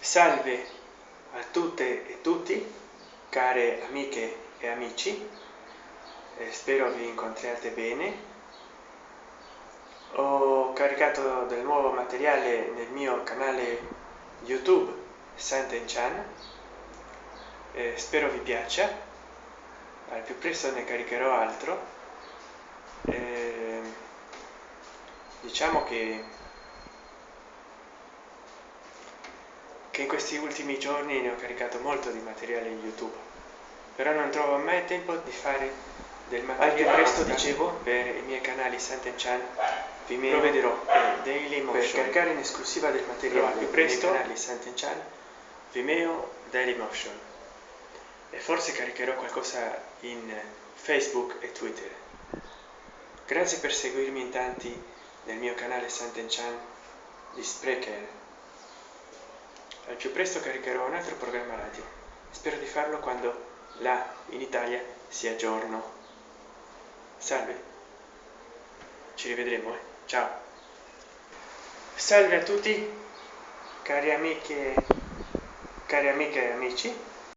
salve a tutte e tutti care amiche e amici. Eh, spero vi incontriate bene. Ho caricato del nuovo materiale nel mio canale youtube santen chan eh, spero vi piaccia. Al più presto ne caricherò altro. Eh, diciamo che che in questi ultimi giorni ne ho caricato molto di materiale in youtube. Però non trovo mai tempo di fare del materiale presto dicevo? per i miei canali Santen Chan. Vimeo vedrò e Daily Motion. per caricare in esclusiva del materiale più presto. canali Santen Chan. Vimeo Daily Motion. E forse caricherò qualcosa in Facebook e Twitter. Grazie per seguirmi in tanti nel mio canale Santen Chan di Sprecher al più presto caricherò un altro programma radio. Spero di farlo quando là in italia sia giorno salve. Ci rivedremo eh? ciao. Salve a tutti cari amiche cari amiche e amici